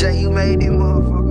Say you made it, motherfucker.